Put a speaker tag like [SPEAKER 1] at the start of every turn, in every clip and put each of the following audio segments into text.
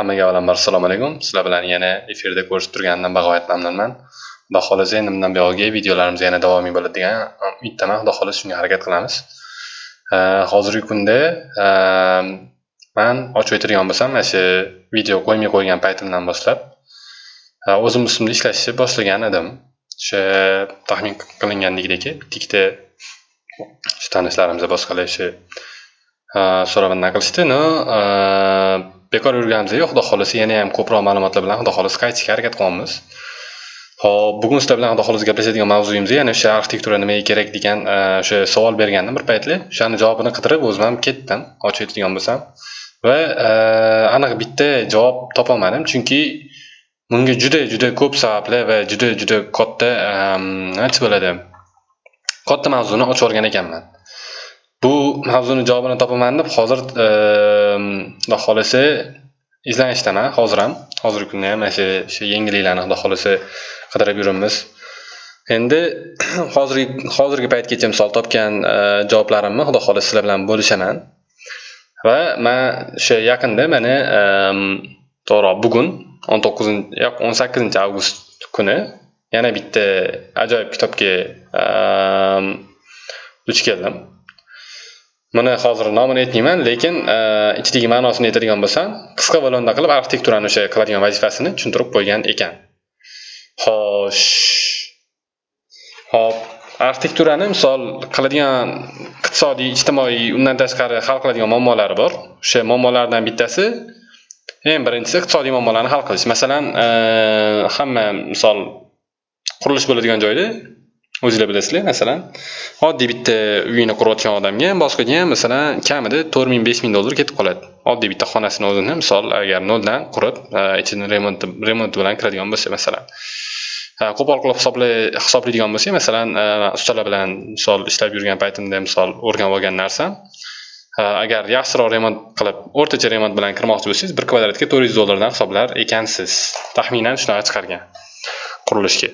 [SPEAKER 1] Hammaga avvalambor assalomu alaykum. Sizlar bilan yana efirda ko'rishib turganimdan bag'oyat mamnunman. Xudo xohlasa endi bundan buyog'iga videolarimiz yana davomiy bo'ladi degan um, umiddaman. Xudo xohlasa shunga harakat qilamiz. Uh, hozirgi kunda uh, man ochib o'tirgan bo'lsam, mana shu video qo'ymay qo'ygan paytimdan boshlab uh, o'zim ustimda ishlashni boshlagan edim. O'sha taxmin qilingandagidek, bitta shu tanishlarimiz boshqalar shu so'rab anaqa qilishdi. No, bekor yurganimiz yo'q, xudo xohlasa yana ham ko'proq ma'lumotlar bilan xudo xohlasa qaytishga harakat qilyapmiz. Hop, bugun sizlar bilan xudo xohlasa gaplashadigan mavzuyimiz yana o'sha arxitektura nimaga kerak degan e, o'sha savol bergandim bir paytlar. O'shani javobini qidirib o'zim ham ketdim, ochib aytadigan bo'lsam. Va e, aniq bitta javob topolmadim, chunki bunga juda juda ko'p sabablar va juda juda katta e, nima bo'ladi? Katta mavzuni ochib o'rgan ekanman. Bu mavzuni javobini topaman deb hozir ehm, xudo xohlasa izlanishdaman hozir ham. Hozirgi kunda ham mana shu shu yangiliklarni xudo xohlasa qidirib yuribmiz. Endi hozirgi hozirgi paytgacha misol topgan ehm, javoblarimni xudo xohlasa sizlar bilan bo'lishaman. Va men o'sha yaqinda mana ehm, to'g'ri bugun 19 yo'q 18 avgust kuni yana bitta ajoyib kitobga duch keldim. Buni hozir nomini aytmayman, lekin e, ichidagi ma'nosini aytadigan bo'lsam, qisqa va lo'nda qilib arxitekturani o'sha qiladigan vazifasini tushuntirib qo'ygan ekan. Xo'sh. Hop, arxitekturani misol qiladigan iqtisodiy, ijtimoiy, undan tashqari hal qiladigan muammolari bor. O'sha muammolardan bittasi eng birinchisi iqtisodiy muammolarni hal qilish. Masalan, e, hamma misol qurilish bo'ladigan joyda o'zinglar bilasizlar, masalan, oddiy bitta uyini qurayotgan odamga ham, boshqaga ham masalan kamida 4000 5000 dollar ketib qoladi. Oddiy bitta xonasini o'zini misol agar noldan qurib, ichini remont remont bilan kiradigan bo'lsa, masalan. Qo'pol qilib hisoblay hisoblaydigan bo'lsak, masalan, ustalar bilan misol ishlab yurgan paytimda misol o'rganib olgan narsam agar yaxshiroq remont qilib, o'rtacha remont bilan kirmoqchi bo'lsangiz, 1 kvadratga 400 dollardan hisoblar ekansiz. Taxminan shunaqa chiqargan qurilishga.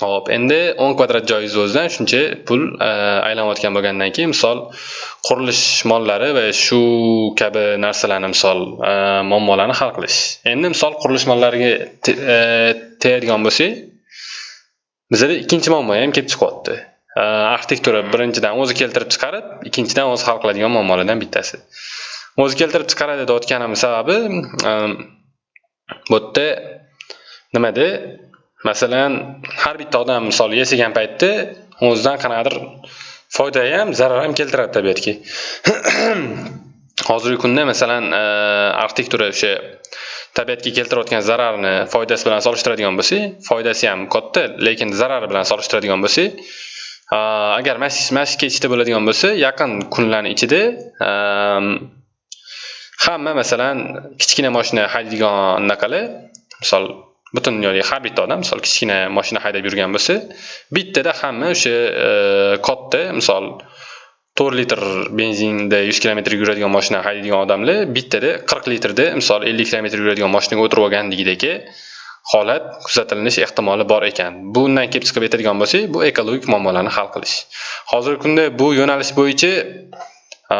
[SPEAKER 1] Hop, endi 10 kvadrat joyingiz o'zidan shuncha pul e, aylanayotgan bo'lgandan keyin misol qurilish mollari va shu kabi narsalarni misol e, muammolarni hal qilish. Endi misol qurilish mollariga e, tegadigan bo'lsak, bizda ikkinchi muammo ham kelib chiqyapti. Arxitektura birinchidan o'zi keltirib chiqarib, ikkinchidan o'zi hal qiladigan muammolardan bittasi. O'zi keltirib chiqaradi deyotganim sababi bu yerda nimada Masalan, har bitta odam misol yashagan paytda o'zidan qanaqadir foyda ham, zarar ham keltiradi tabiatga. Hozirgi kunda masalan, e, arxitektura o'sha tabiatga keltirayotgan zararni foydasi bilan solishtiradigan bo'lsak, foydasi ham katta, lekin zarari bilan solishtiradigan bo'lsak, e, agar mashq ketishda bo'ladigan bo'lsa, yaqin kunlarni ichida e, hamma masalan kichkina mashina haydaydigan anaqalar, misol butun dunyodagi har bitta odam misol kichkina mashina haydab yurgan bo'lsa, bittada hamma o'sha e, katta misol 4 litr benzinda 100 kilometr yuradigan mashina haydaydigan odamlar bittada 40 litrda misol 50 kilometr yuradigan mashinaga o'tirib olganligidagi holat kuzatilinish ehtimoli bor ekan. Bundan kelib chiqib aytadigan bo'lsak, bu ekologik muammolarni hal qilish. Hozirgi kunda bu yo'nalish bo'yicha e,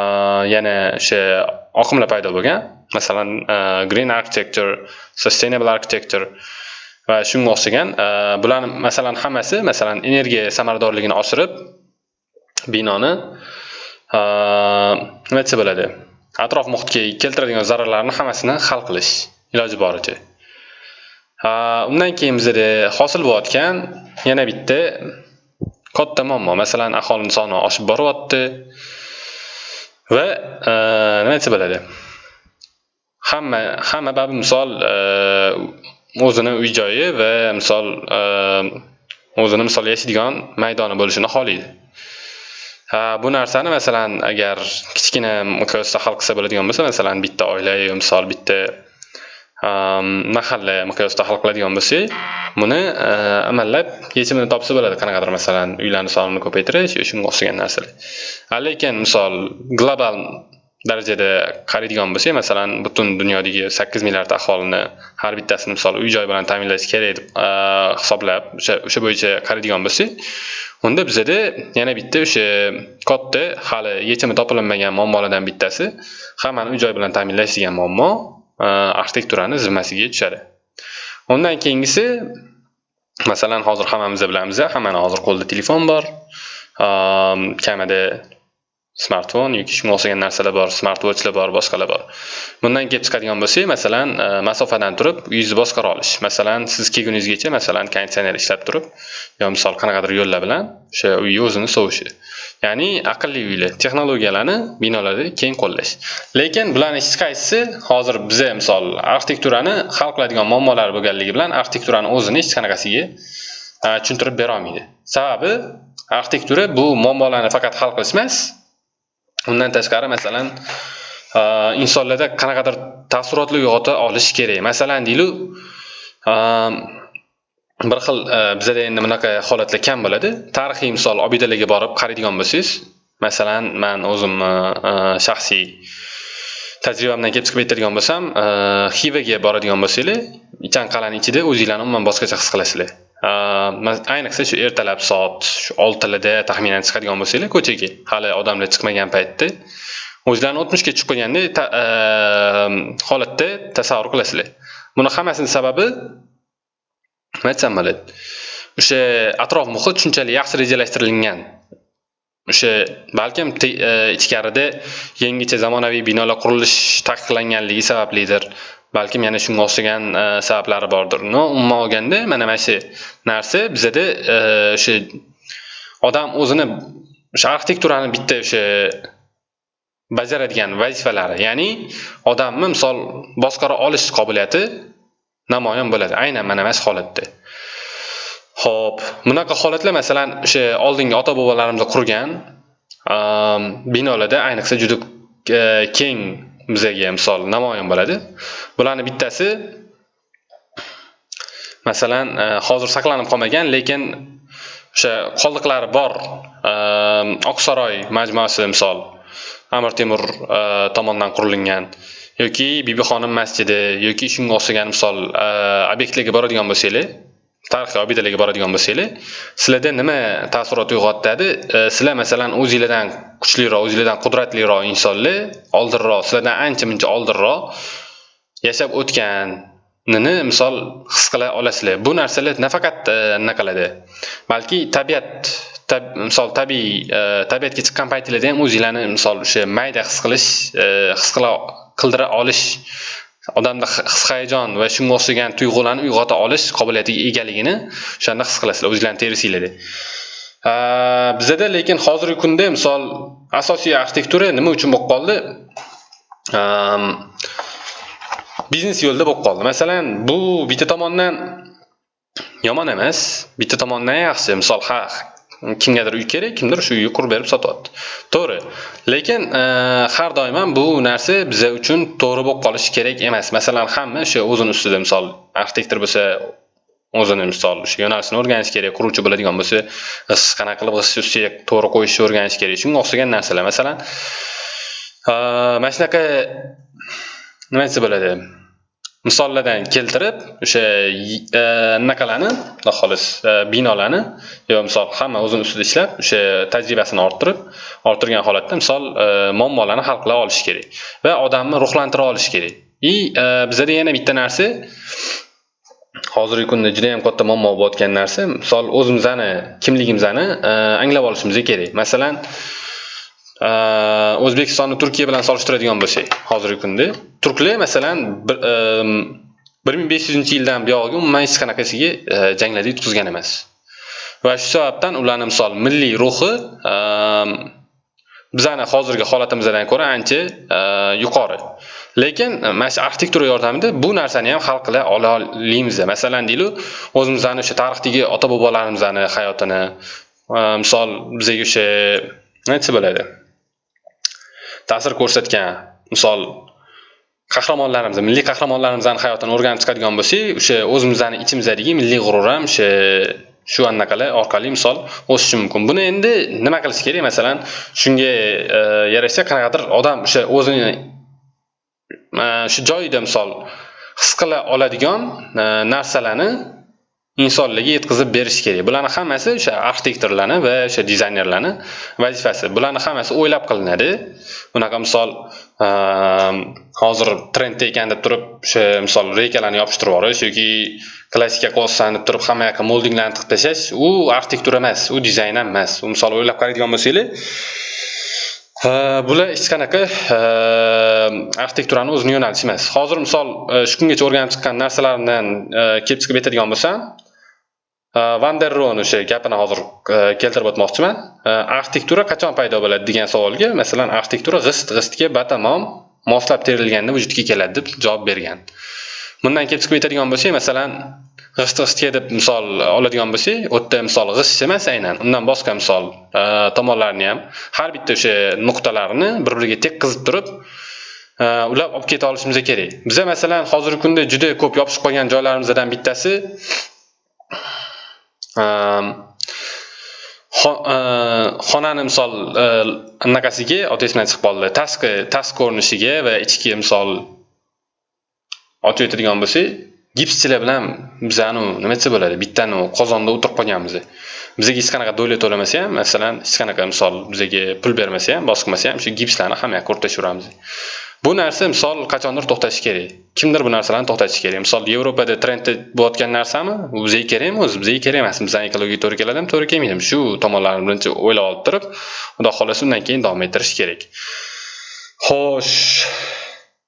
[SPEAKER 1] yana o'sha oqimlar paydo bo'lgan. Masalan, e, green architecture, sustainable architecture va shunga o'xshagan bularni masalan hammasi masalan energiya samaradorligini oshirib binoni nima desa bo'ladi? Atrof muhitga keltiradigan zararlarni hammasini hal qilish iloji boricha. Undan keyin bizada hosil bo'layotgan yana bitta katta muammo. Masalan aholini soni oshib boryapti va nima desa bo'ladi? Hamma hamma misol o'zini uy joyi va misol ehm, o'zini misol yashaydigan maydoni bo'lishini xohlaydi. Bu narsani masalan agar kichkina miqyosda hal qilsa bo'ladigan bo'lsa, masalan bitta oila yo misol bitta ehm, mahalla miqyosda hal qiladigan bo'lsak, buni ehm, amallab yechimini topsa bo'ladi. Qanaqadir masalan uylarni sonini ko'paytirish shunga o'xshagan narsalar. Lekin misol global darajada qaraydigan bo'lsak, masalan, butun dunyodagi 8 milliard aholini har bittasini misol uy joy bilan ta'minlash kerak deb hisoblab, o'sha o'sha bo'yicha qaraydigan bo'lsak, unda bizada yana bitta o'sha katta hali yechimi topilmagan muammolardan bittasi hammani uy joy bilan ta'minlash degan muammo. arxitekturani zimmasiga tushadi undan keyingisi masalan hozir hammamiz bilamiz hammani hozir qo'lida telefon bor kamida smartfon yoki shunga o'xshagan narsalar bor smart bor boshqalar bor. Bundan kelib chiqadigan bo'lsak masalan e, masofadan turib uyingizni boshqara olish. Masalan siz kelguningizgacha masalan konditsioner ishlab turib yo misol qanaqadir yo'llar bilan o'sha uyni o'zini sovishi. Ya'ni aqlli uylar texnologiyalarni binolarda keng qo'llash. Lekin bularni hech qaysisi hozir biza misol arxitekturani hal qiladigan muammolar bo'lganligi bilan arxitekturani o'zini hech qanaqasiga e, tushuntirib berolmaydi sababi arxitektura bu muammolarni faqat hal qilish emas undan tashqari masalan insonlarda qanaqadir taassurotlar uyg'ota olish kerak. Masalan deylik bir xil bizada endi bunaqa holatlar kam bo'ladi. Tarixiy misol obidalarga borib qaraydigan bo'lsangiz masalan man o'zimni shaxsiy tajribamdan kelib chiqib aytadigan bo'lsam xivaga boradigan bo'lsanglar ichan qal'ani ichida o'zinglarni umuman boshqacha his qilasizlar. Ayniqsa shu ertalab soat shu oltilarda taxminan chiqadigan bo'lsanglar ko'chaga hali odamlar chiqmagan paytda o'zlarini o'tmishga chiqib qo'yganday holatda tasavvur qilasizlar buni hammasini sababi nima aytsam bo'ladi o'sha atrof muhit shunchalik yaxshi rejalashtirilgan o'sha balkim ichkarida yangicha zamonaviy binolar qurilish taqiqlanganligi sabablidir balkim yana shunga o'xshagan e, sabablari bordir. No umuman olganda mana mana shu narsa bizada e, o'sha odam o'zini o'sha arxitekturani bitta o'sha bajaradigan vazifalari ya'ni odamni misol boshqara olish qobiliyati namoyon bo'ladi aynan mana mana shu holatda. Ho'p bunaqa holatlar masalan o'sha oldingi ota bobolarimiz qurgan e, binolarda ayniqsa juda keng bizaga misol namoyon bo'ladi. Bularni bittasi masalan e, hozir saqlanib qolmagan lekin o'sha qoldiqlari bor e, oqsaroy majmuasi misol amir temur e, tomonidan qurilgan yoki bibixonim masjidi yoki shunga o'xshagan misol obyektlarga boradigan bo'lsanglar tarixiy obidalarga boradigan bo'lsanglar sizlarda nima taassurot uyg'otadi e, sizlar masalan o'zinglardan kuchliroq o'zinglardan qudratliroq insonlar oldinroq sizlardan ancha muncha oldinroq yashab o'tganini misol his qila olasizlar. Bu narsalar nafaqat e, qiladi? Balki tabiat tab, misol tabiiy e, tabiatga chiqqan paytinglarda ham o'zinglarni misol o'sha mayda his qilish e, his qila qildira olish odamda his hayajon va shunga o'xshagan tuyg'ularni uyg'ota olish qobiliyatiga egaligini o'shanda his qilasizlar o'zinglarni terisinglarda bizada lekin hozirgi kunda misol asosiy arxitektura nima uchun bo'lib qoldi? Biznes yo'lda bo'lib qoldi. Masalan bu bitta tomondan yomon emas bitta tomondan yaxshi. Misol ha kimgadir uy kerak kimdir shu uyni qurib berib sotyapti. To'g'ri. Lekin e, har doim ham bu narsa biza uchun to'g'ri bo'lib qolishi kerak emas. Masalan hamma o'sha o'zini ustida misol arxitektor bo'lsa o'zini misol o'sha yo'nalishini o'rganish kerak quruvchi bo'ladigan bo'lsa g'isht qanaqa qilib g'ishtni ustiga to'g'ri qo'yishni o'rganish kerak. Shunga o'xshagan narsalar. Masalan e, mana shunaqa nima desa bo'ladi? Misollardan keltirib o'sha anaqalarni e, xolis e, binolarni yo misol hamma o'zini ustida ishlab o'sha tajribasini orttirib orttirgan holatda misol e, muammolarni hal qila olish kerak va odamni ruhlantira olish kerak. И bizada yana bitta narsa hozirgi kunda juda yam katta muammo bo'layotgan narsa misol o'zimizni kimligimizni anglab olishimiz kerak. Masalan o'zbekistonni turkiya bilan solishtiradigan bo'lsak hozirgi kunda. Turklar masalan bir ming besh yuzinchi yildan buyog'iga umuman hech qanaqasiga e, janglarda yutqizgan emas. Va shu sababdan ularni misol milliy ruhi bizani hozirgi holatimizdan ko'ra ancha e, yuqori. Lekin e, mana shu arxitektura yordamida bu narsani ham hal qila olamiz masalan deylik o'zimizni o'sha tarixdagi ota bobolarimizni hayotini misol bizaga o'sha nima aytsa bo'ladi? Ta'sir ko'rsatgan misol qahramonlarimiz milliy qahramonlarimizni hayotini o'rganib chiqadigan bo'lsak o'sha o'zimizni ichimizdagi milliy g'urur ham o'sha shu anaqalar orqali misol o'sishi mumkin. Buni endi nima qilish kerak? Masalan shunga e, yarasha qanaqadir odam o'sha o'zini e, shu joyida misol his qila oladigan e, narsalarni insonlarga yetkazib berish kerak. Bularni hammasi o'sha arxitektorlarni va o'sha dizaynerlarni vazifasi. Bularni hammasi o'ylab qilinadi. Bunaqa misol ehm, hozir trendda ekan deb turib o'sha misol reykalarni yopishtirib yuborish yoki klassika qolsin deb turib hamma yoqqa moldinglarni tiqib tashlash u arxitektura emas u dizayn ham emas. U misol o'ylab qaraydigan bo'lsanglar ehm, bular hech qanaqa ehm, arxitekturani o'zini yo'nalishi emas. Hozir misol e, shu kungacha o'rganib chiqqan narsalardan e, kelib chiqib aytadigan bo'lsam van der ro'ni o'sha gapini hozir э, keltirib o'tmoqchiman. Э, arxitektura qachon paydo bo'ladi degan savolga masalan arxitektura g'ist g'istga batamom moslab terilganda vujudga keladi deb javob bergan. Bundan kelib chiqib aytadigan bo'lsak masalan g'isht g'ishtga deb misol oladigan bo'lsak u yerda misol g'isht emas aynan undan boshqa misol tomonlarni tomonlarini ham. Har bitta o'sha nuqtalarini bir biriga tekkizib turib e, ulab olib keta olishimiz kerak. Biza masalan hozirgi kunda juda ko'p yopishib qolgan joylarimizdan bittasi Ehm, e, xonani misol e, anaqasiga oti esimdan chiqib qoldi. Tashqi tashqi ko'rinishiga va ichki misol ochib aytadigan bo'lsak gipschilar bilan bizani nima desa bo'ladi? Bittani qozonda o'tirib qolganmiz. Bizaga hech qanaqa davlat to'lamasa ham masalan hech qanaqa misol bizaga pul bermasa ham bosib ham shu gipslarni hammayoqqa o'rtashaveramiz bu narsa misol qachondir to'xtashi kerak. Kimdir bu narsalarni to'xtatishi kerak. Misol yevropada trendda bo'layotgan narsami? U bizga kerakmi o'zi bizga kerak emas. Bizani ekologiyaga to'g'ri keladimi? To'g'ri kelmaydimi shu tomonlarni birinchi o'ylab olib turib xudo xohlasa undan keyin davom ettirish kerak. Xo'sh.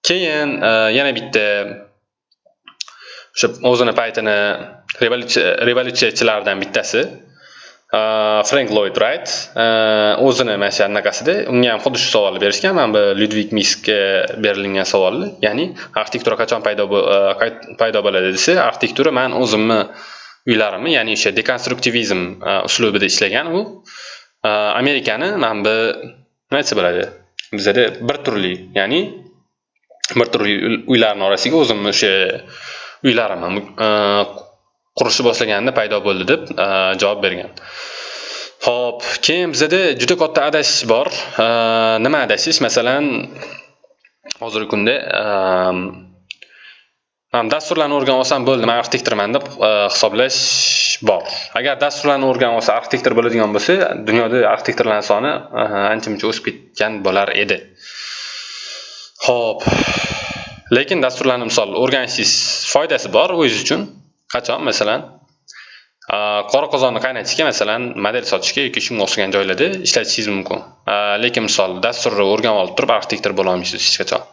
[SPEAKER 1] Keyin e, yana bitta o'sha o'zini paytini revolyutsiyachilardan bittasi. Frank Lloyd Wright o'zini mana shu anaqasida unga ham xuddi shu savolni berishgan mana bu Ludwig Miskga berilgan savolni ya'ni arxitektura qachon paydo paydo bo'ladi desa arxitektura man o'zimni uylarimni ya'ni o'sha dekonstruktivizm uslubida ishlagan u amerikani mana bu nima desa bo'ladi bizada bir turli ya'ni bir turli uylarni orasiga o'zimni o'sha uylarimni qurishni boshlaganda paydo bo'ldi deb e, javob bergan. Ho'p keyin bizada juda katta adashish bor. E, nima adashish? Masalan hozirgi kunda e, dasturlarni o'rganib olsam bo'ldi man arxitektorman deb hisoblash bor. Agar dasturlarni o'rganib olsa arxitektor bo'ladigan bo'lsa dunyoda arxitektorlar soni ancha muncha o'sib ketgan bo'lar edi. Ho'p lekin dasturlarni misol o'rganishingiz foydasi bor o'zingiz uchun. Qachon? Masalan qora qozonni qaynatishga masalan model sotishga yoki shunga o'xshagan joylarda ishlatishingiz mumkin. Lekin misol dasturni o'rganib olib turib arxitektor bo'la olmaysiz hech qachon.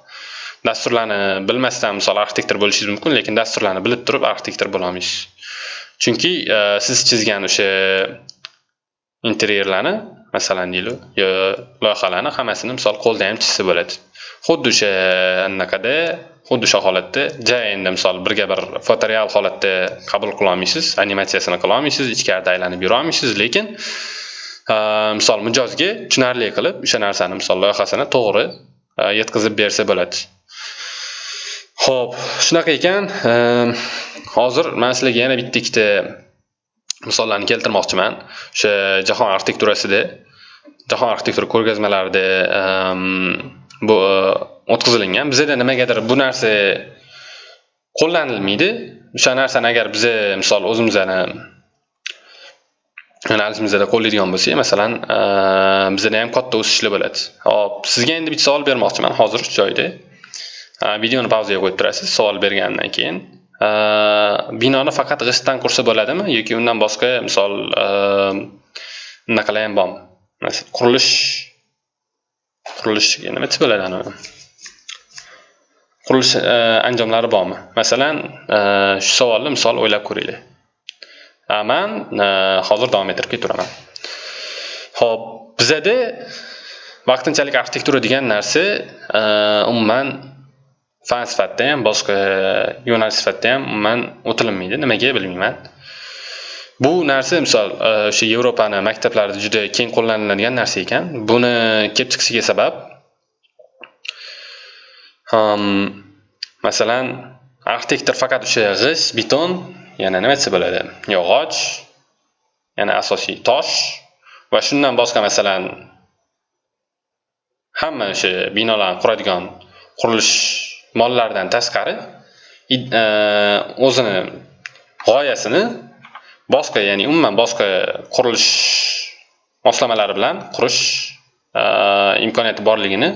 [SPEAKER 1] Dasturlarni bilmasdan misol arxitektor bo'lishingiz mumkin lekin dasturlarni bilib turib arxitektor bo'lolmaysiz chunki siz chizgan o'sha interyerlarni masalan deylik loyihalarni hammasini misol qo'lda ham chizsa bo'ladi. Xuddi o'sha anaqada xuddi o'sha holatda ja endi misol birga bir fotoreal holatda qabul qila olmaysiz animatsiyasini qila olmaysiz ichkarida aylanib yura olmaysiz lekin misol mijozga tushunarli qilib o'sha narsani misol loyihasini to'g'ri yetkazib bersa bo'ladi. Ho'p shunaqa ekan hozir man sizlarga yana bitta ikkita misollarni keltirmoqchiman. O'sha jahon arxitekturasida jahon arxitektura ko'rgazmalarida bu o'tkazilingan. Bizada nimagadir bu narsa qo'llanilmaydi. O'sha narsani agar biza misol o'zimizni analizimizda qo'llaydigan bo'lsak masalan bizada ham katta o'sishlar bo'ladi. Hop sizga endi bitta savol bermoqchiman hozir shu joyda. Videoni pauzaga qo'yib turasiz savol bergandan keyin. Binoni faqat g'ishtdan qursa bo'ladimi yoki undan boshqa misol unaqalar ham bormi qurilish qurilish nima desa bo'ladi anavi. Qurilish e, anjomlari bormi? Masalan e, shu savolni misol o'ylab ko'ringlar. Man e, hozir davom ettirib ketaveraman ho'p bizada vaqtinchalik arxitektura degan narsa umuman fan sifatida ham boshqa yo'nalish sifatida ham umuman o'tilinmaydi. Nimaga bilmayman. Bu narsa misol o'sha yevropani maktablarida juda keng qo'llaniladigan narsa ekan. Buni kelib chiqishiga sabab Um, masalan arxitektor faqat o'sha g'isht beton yana nima desa bo'ladi? Yog'och yana asosiy tosh va shundan boshqa masalan hamma o'sha binolarni quradigan qurilish mollaridan tashqari e, o'zini g'oyasini boshqa ya'ni umuman boshqa qurilish moslamalari bilan qurish e, imkoniyati borligini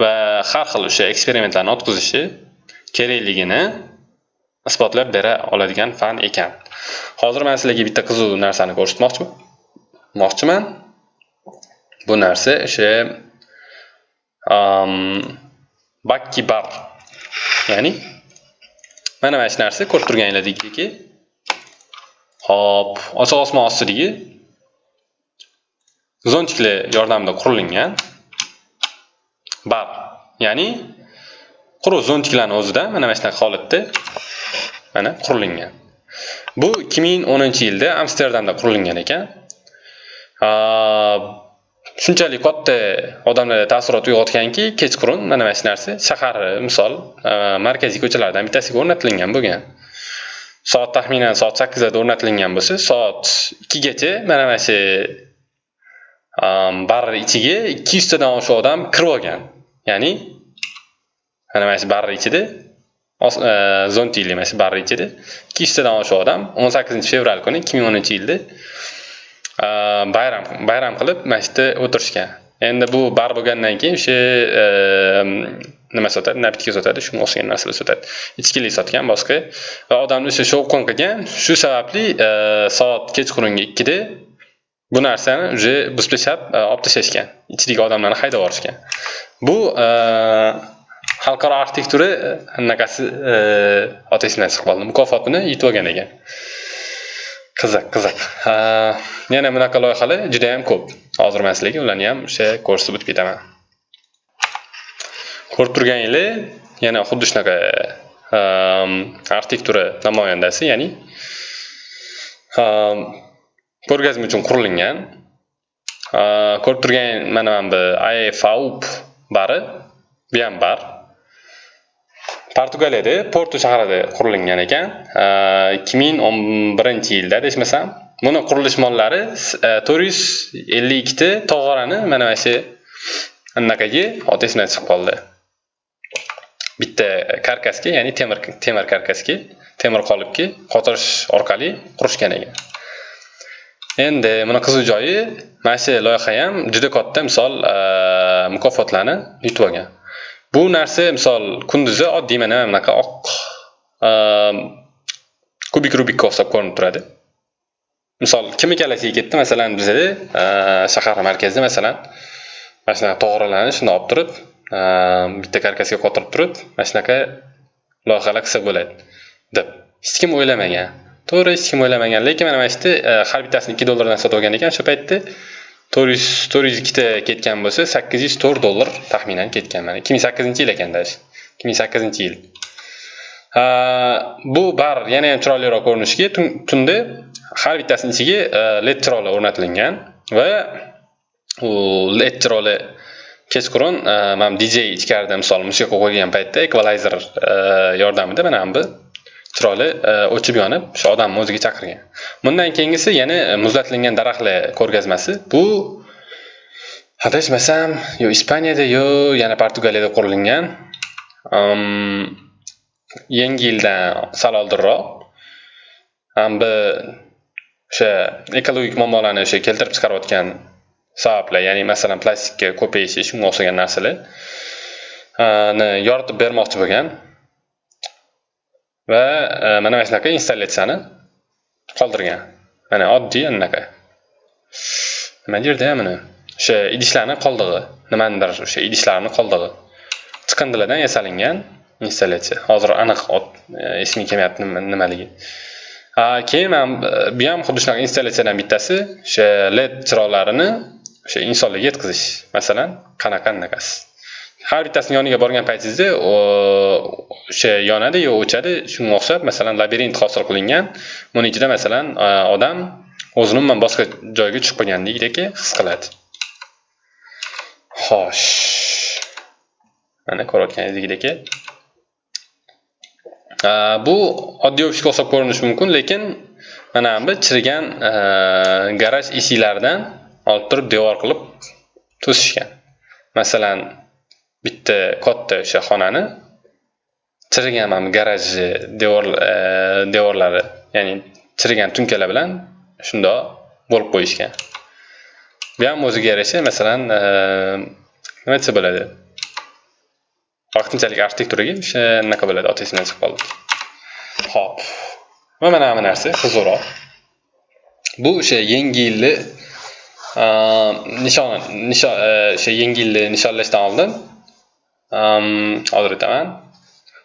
[SPEAKER 1] va har xil o'sha eksperimentlarni o'tkazishi kerakligini isbotlab bera oladigan fan ekan. Hozir man sizlarga bitta qiziq narsani ko'rsatmoqchiman bu narsa o'sha bakki bar. Ya'ni mana mana shu narsa ko'rib turganinglardekki hop ochiq osmon ostidagi zontiklar yordamida qurilgan. Bar ya'ni quruq zontiklarni o'zida mana mana shunaqa holatda mana qurilgan bu 2010 yilda amsterdamda qurilgan ekan. Shunchalik katta odamlarda taassurot uyg'otganki kechqurun mana mana shu narsa shahar misol markaziy ko'chalardan bittasiga o'rnatilgan bo'lgan. Soat taxminan soat sakkizlarda o'rnatilgan bo'lsa soat ikkigacha mana mana shu bar ichiga ikki yuztadan oshiq odam kirib olgan. Ya'ni mana mana shu barni ichida e, zontili mana shu barni ichida. Ikki yuztadan oshiq odam o'n sakkizinchi fevral kuni ikki ming o'ninchi yilda e, bayram bayram qilib mana shu yerda o'tirishgan. Endi bu bar bo'lgandan keyin o'sha e, nima sotadi napitka sotadi shunga o'xshagan narsalar sotadi. Ichkilik sotgan boshqa. Va odamni o'sha shovqin qilgan shu sababli soat kechqurungi ikkida bu narsani уже buzib tashlab olib tashlashgan ichidagi odamlarni haydab yuborishgan bu e, xalqaro arxitektura anaqasi e, e, oti esimdan chiqib qoldi mukofotini yutib olgan ekan. Qiziq qiziq yana bunaqa loyihalar juda yam ko'p. Hozir man sizlarga ularni ham o'sha ko'rsatib o'tib ketaman. Ko'rib turganinglar yana xuddi shunaqa arxitektura namoyandasi ya'ni ko'rgazma uchun qurilgan. Ko'rib turgan mana mana bu ifaup bari bu ham bar portugaliyada porto shahrida qurilgan ekan. Ikki ming o'n birinchi yilda adashmasam buni qurilish mollari e, to'rt yuz ellik ikkita tog'orani mana mana shu anaqaga oti esimdan chiqib qoldi. Bitta karkasga ya'ni temir temir karkasga temir qolipga qotirish orqali qurishgan ekan. Endi buni qiziq joyi mana shu loyiha ham juda katta misol e, mukofotlarni yutib olgan. Bu narsa misol kunduzi oddiy mana bunaqa oq e, kubik rubikka o'xshab ko'rinib turadi. Misol kim ikkalasiga ketdi? Masalan bizada e, shahar markazida masalan mana shunaqa to'g'rilarni shunday olib turib bitta karkasga qotirib turib mana shunaqa loyihalar qilsa bo'ladi deb. Hech kim o'ylamagan. To'g'ri hech kim o'ylamagan. Lekin mana mana shu yerda har bittasini ikki dollardan sotib olgan ekan. O'sha paytda to'rt yuz to'rt yuz ikkita ketgan bo'lsa sakkiz yuz to'rt dollar taxminan ketgan mana. Ikki ming sakkizinchi yil ekan даже. Ikki ming sakkizinchi yil. Bu bar yana ham chiroyliroq ko'rinishiga tunda har bittasini ichiga e, led chiroqlar o'rnatilgan va u led chiroqlar kechqurun e, mana dj ichkarida misol musiqa qo'ygan paytda ekvalayzer e, yordamida mana bu chiroyli e, o'chib yonib o'sha odamni o'ziga chaqirgan. Bundan keyingisi yana e, muzlatilgan daraxtlar ko'rgazmasi. Bu adashmasam yo ispaniyada yo yana portugaliyada qurilgan yangi yildan sal oldinroq bu o'sha ekologik muammolarni o'sha keltirib chiqarayotgan sabablar ya'ni masalan plastikka ko'payishi shunga o'xshagan narsalarni e, yoritib bermoqchi bo'lgan. Va e, mana mana shunaqa installyatsiyani qoldirgan. Mana oddiy anaqa nima derdi buni o'sha idishlarni qoldig'i. Nimanidir o'sha idishlarni qoldig'i. Chiqindilardan yasalingan installyatsiya hozir aniq esimga kelmayapti nimaligi. Keyin man e, bu ham xuddi shunaqa installyatsiyadan bittasi. O'sha led chiroqlarini o'sha insonlarga yetkazish. Masalan qanaqa anaqasi har bittasini yoniga borgan paytingizda o'sha yonadiyu o'chadi shunga o'xshab masalan labirint hosil qilingan. Buni ichida masalan odam o'zini umuman boshqa joyga tushib qolgandekdek his qiladi. Xo'sh. Mana ko'rayotganingizdekdek bu oddiy ofisga o'xshab ko'rinishi mumkin lekin mana bu chirigan garaj eshiklaridan olib turib devor qilib to'sishgan. Masalan bitta katta o'sha xonani chirigan mana bu garajni e, devor e, devorlari ya'ni chirigan tunkalar bilan shundoq bo'lib qo'yishgan. Bu ham o'ziga yarasha masalan e, nima desa bo'ladi? Vaqtinchalik arxitekturaga o'sha anaqa bo'ladi oti esimdan chiqib qoldi ho'p va mana bu narsa qiziqroq bu o'sha yangi yilni nishon nishon o'sha yangi yilni nishonlashdan oldin hozir aytaman.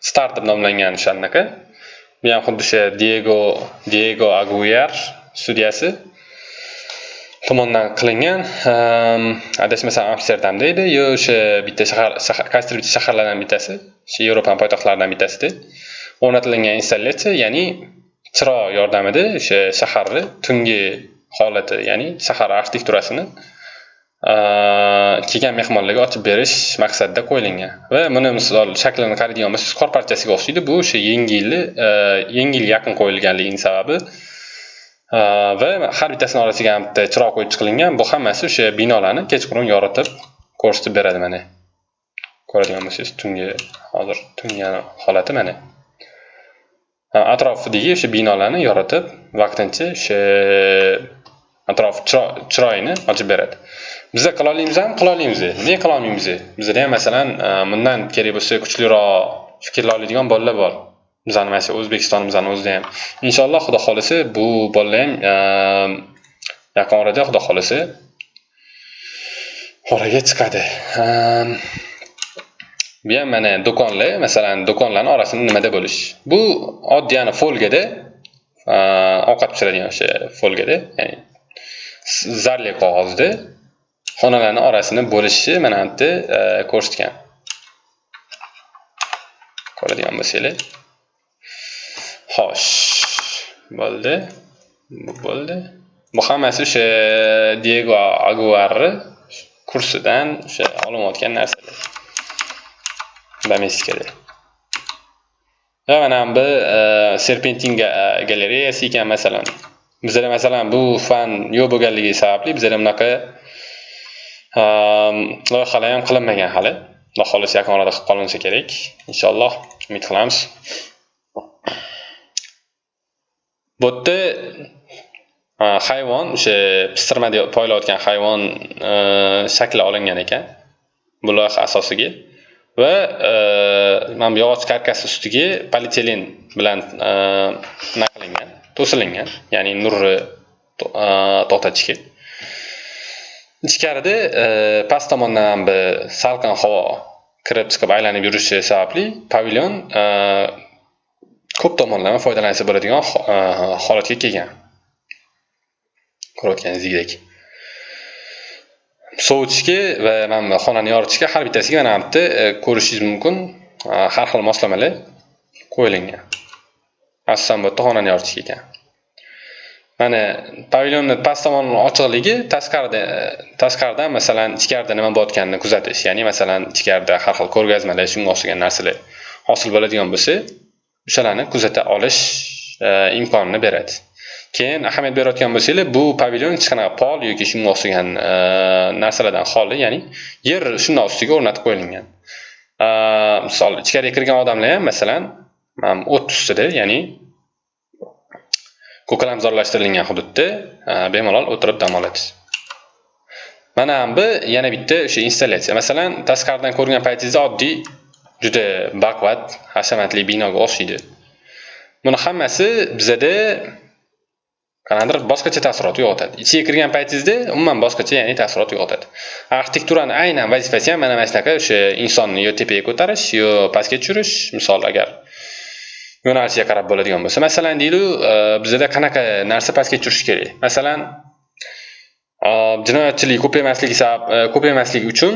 [SPEAKER 1] Startup nomlangan o'sha anaqa bu ham xuddi o'sha diego diego aguyar studiyasi tomonidan qilingan. Adashmasam amsterdamda edi. Yo o'sha bitta shahar qaysidir bitta shaharlardan bittasi o'sha yevropani poytaxtlaridan bittasida o'rnatilgan installyatsiya ya'ni chiroq yordamida o'sha shaharni tungi holati ya'ni shahar arxitekturasini kelgan mehmonlarga ochib berish maqsadida qo'yilgan. Va buni misol shaklini qaraydigan bo'lsangiz qor parchasiga o'xshaydi. Bu o'sha yangi yilni yangi yaqin qo'yilganligini sababi. Va har bittasini orasiga ham bitta chiroq qo'yib chiqilingan bu hammasi o'sha binolarni kechqurun yoritib ko'rsatib beradi mana. Ko'radigan bo'lsangiz tungi hozir tungi holati mana. Atrofidagi o'sha binolarni yoritib vaqtincha o'sha atrof chiroyini ochib beradi. Biza qila olamizmi qila olamiz nega qila olmaymiz bizada ham masalan e, bundan kerak bo'lsa kuchliroq fikrlay oladigan bolalar bor. Bizani masalan o'zbekistonimizni o'zida ham. Inshaalloh xudo xohlasa bu bolalar ham e, yaqin orada xudo xohlasa oraga chiqadi. E, bu ham mana do'konlar masalan do'konlarni orasini nimada bo'lish? Bu oddiy ani folgada ovqat pishiradigan o'sha folgada ya'ni zarli qog'ozda xonalarni orasini bo'lishni mana bu yerda e, ko'rsatgan. Ko'radigan bo'lsanglar. Xo'sh bo'ldi. Bu bo'ldi. Bu hammasi o'sha diego aguarni kursidan o'sha olinayotgan narsalar. Domestikada va mana bu e, serpentin e, galereyasi ekan masalan. Bizada masalan bu fan yo'q bo'lganligi sababli bizada bunaqa um, loyihalar ham qilinmagan hali. Xudo xohlasa yaqin orada qilib qolinsa kerak. Inshaalloh umid qilamiz. Bu uh, yerda hayvon o'sha pistirma deb poylayotgan hayvon uh, shakli olingan ekan. Bu loyiha asosiga. Va uh, mana bu yog'och karkas ustiga polietilen bilan nima qilingan to'silingan. Ya'ni nurni to'xtatishga ichkarida e, past tomondan bir salqin havo kirib chiqib aylanib yurishi sababli pavilyon e, ko'p tomonlama foydalansa bo'ladigan e, holatga kelgan. Ko'rayotganingizdek sovutishga va mana xonani yoritishga har bittasiga mana bu yerda ko'rishingiz mumkin. Har xil moslamalar qo'yilgan. Asosan bu yerda xonani yoritish ekan. Mana pavilyonni past tomoni ochiqligi tashqarida tashqaridan masalan ichkarida nima bo'layotganini kuzatish. Ya'ni masalan ichkarida har xil ko'rgazmalar shunga o'xshagan narsalar hosil bo'ladigan bo'lsa o'shalarni kuzata olish e, imkonini beradi. Keyin ahamiyat berayotgan bo'lsanglar bu pavilyon hech qanaqa pol yoki shunga o'xshagan e, narsalardan xoli ya'ni yer shundoq ustiga o'rnatib qo'yilgan. E, misol ichkariga kirgan odamlar ham masalan o't ustida ya'ni ko'kalamzorlashtirilgan hududda e, bemalol o'tirib dam olasiz mana bu yana bitta o'sha installyatsiya masalan tashqaridan ko'rgan paytingizda oddiy juda baquvvat hashamatli binoga o'xshaydi. Buni hammasi bizada qanaqadir boshqacha taassurot uyg'otadi. Ichiga kirgan paytingizda umuman boshqacha ya'ni taassurot uyg'otadi. Arxitekturani aynan vazifasi ham mana mana shunaqa o'sha insonni yo tepaga ko'tarish yo pastga tushirish misol agar yo'nalishiga qarab bo'ladigan bo'lsa masalan deylik e, bizada qanaqa narsa pastga tushirish kerak? Masalan e, jinoyatchilik ko'paymasligi sabab e, ko'paymasligi uchun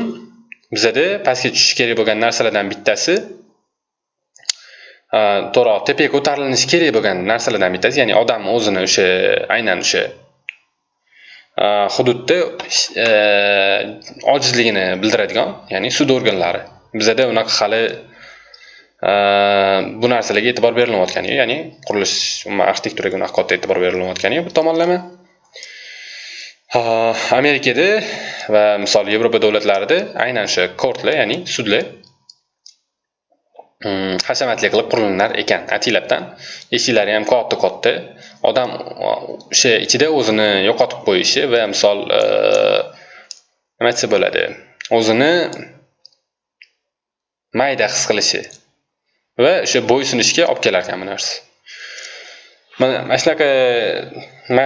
[SPEAKER 1] bizada pastga tushishi kerak bo'lgan narsalardan bittasi to'g'riroq tepaga ko'tarilinishi kerak bo'lgan narsalardan bittasi ya'ni odam o'zini o'sha aynan o'sha hududda ojizligini bildiradigan ya'ni sud organlari. Bizada unaqa hali bu narsalarga e'tibor berilmayotgani yo'q ya'ni qurilish umuman arxitekturaga unaqa katta e'tibor berilmayotgani yo'q bir tomonlama amerikada va misol yevropa davlatlarida aynan o'sha kortlar ya'ni sudlar mm, hashamatli qilib qurilmalar ekan. Ataylabdan eshiklari ham katta katta odam o'sha ichida o'zini yo'qotib qo'yishi va misol nima aytsa bo'ladi o'zini mayda his qilishi va o'sha bo'ysunishga olib kelar ekan bu narsa. Mana mana shunaqa e,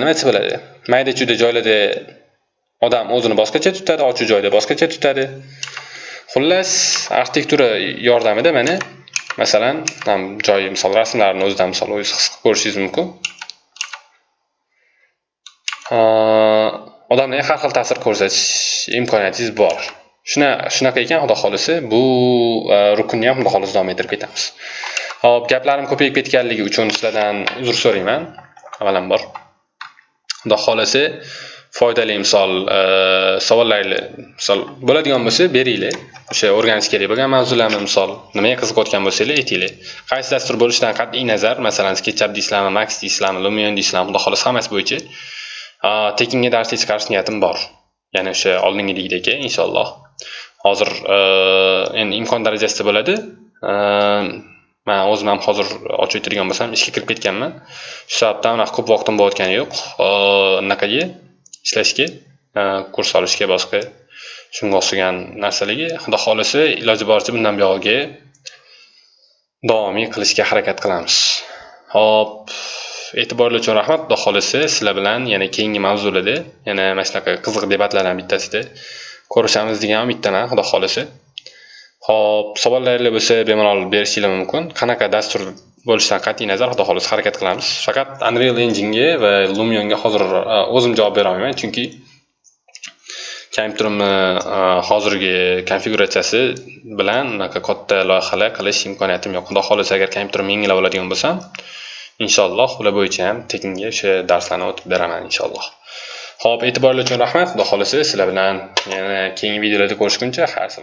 [SPEAKER 1] nima aytsa bo'ladi? Mayda chuyda joylarda odam o'zini boshqacha tutadi ochiq joyda boshqacha tutadi. Xullas arxitektura yordamida mana masalan joyi misol rasmlarni o'zidan misol o'zingiz his qilib ko'rishingiz mumkin. E, odamlarga har xil ta'sir ko'rsatish imkoniyatingiz bor. Shuna shunaqa ekan xudo xohlasa bu e, rukunni ham xudo xohlasa davom ettirib ketamiz. Ho'p gaplarim ko'payib ketganligi uchun sizlardan uzr so'rayman. Avvalambor xudo xohlasa foydali misol e, savollarni misol bo'ladigan bo'lsa beringlar. O'sha o'rganish kerak bo'lgan mavzularni misol nimaga qiziqayotgan bo'lsanglar aytinglar. Qaysi dastur bo'lishidan qat'iy nazar masalan sketchup deysizlarmi max deysizlarmi lumion deysizlarmi xudo xohlasa hammasi bo'yicha. Tekinga darsga chiqarish niyatim bor. Ya'ni o'sha oldingidagidek inshaalloh. Hozir eh, endi imkon darajasida bo'ladi. Eh, man o'zim ham hozir ochib o'tirgan bo'lsam ishga kirib ketganman. Shu sababdan unaqa ko'p vaqtim bo'layotgani yo'q. Eh, Anaqaga ishlashga kurs olishga boshqa shunga o'xshagan narsalarga. Xudo xohlasa iloji boricha bundan buyog'iga davomiy qilishga harakat qilamiz. Ho'p e'tiborlar uchun rahmat. Xudo xohlasa sizlar bilan yana keyingi mavzularda yana mana shunaqa qiziq debatlardan bittasida ko'rishamiz degan umiddaman xudo xohlasa. Ho'p savollaringlar bo'lsa bemalol berishinglar mumkin. Qanaqa dastur bo'lishidan qat'iy nazar xudo xohlasa harakat qilamiz. Faqat unreal enginega va lumionga hozir e, o'zim javob bera olmayman chunki kompyuterimni e, hozirgi konfiguratsiyasi bilan unaqa katta loyihalar qilish imkoniyatim yo'q. Xudo xohlasa agar kompyuterimni yangilab oladigan bo'lsam inshaalloh ular bo'yicha ham tekinga o'sha darslarni o'tib beraman inshaalloh. Ho'p e'tiboringiz uchun rahmat. Xudo xohlasa sizlar bilan yana keyingi videolarda ko'rishguncha xayr